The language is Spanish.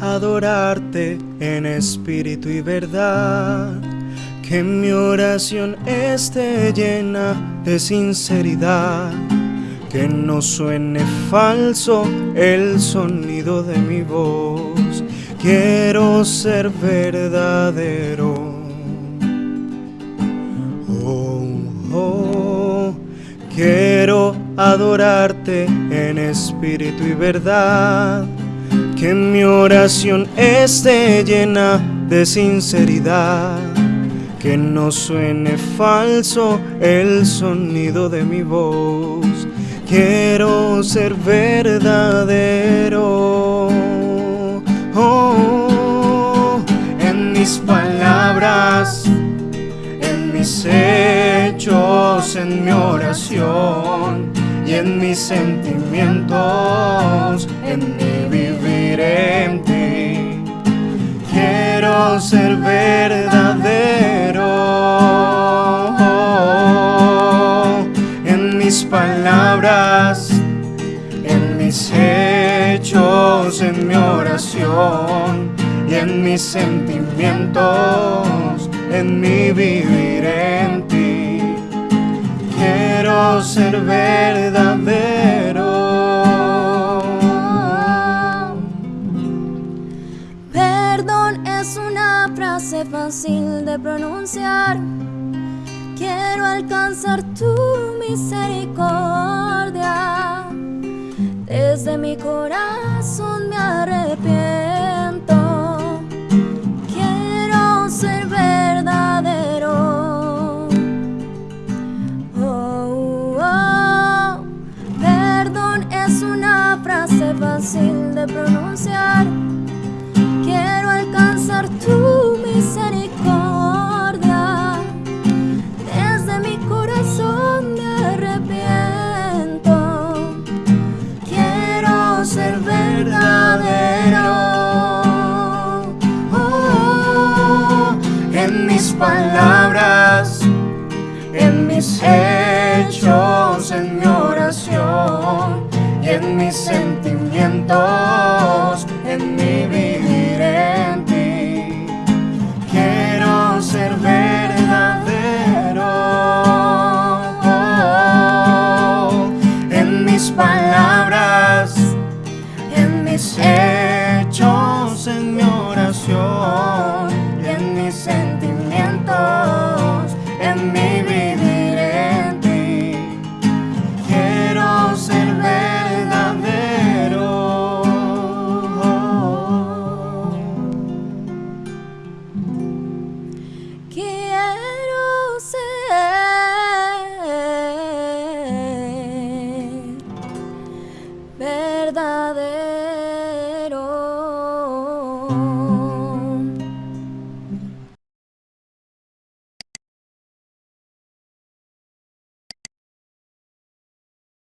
adorarte en espíritu y verdad. Que mi oración esté llena de sinceridad. Que no suene falso el sonido de mi voz. Quiero ser verdadero. Oh, oh, quiero adorarte en espíritu y verdad que mi oración esté llena de sinceridad, que no suene falso el sonido de mi voz. Quiero ser verdadero. Oh, en mis palabras, en mis hechos, en mi oración y en mis sentimientos, en mi vivir Quiero ser verdadero en mis palabras, en mis hechos, en mi oración y en mis sentimientos, en mi vivir en ti quiero ser verdadero. Pronunciar. Quiero alcanzar tu misericordia. Desde mi corazón verdadero. Oh, en mis palabras, en mis hechos, en mi oración y en mis sentimientos, en mi vivir hechos, en mi oración y en mis sentimientos, en mi vivir en ti. Quiero ser verdadero. Quiero ser verdadero.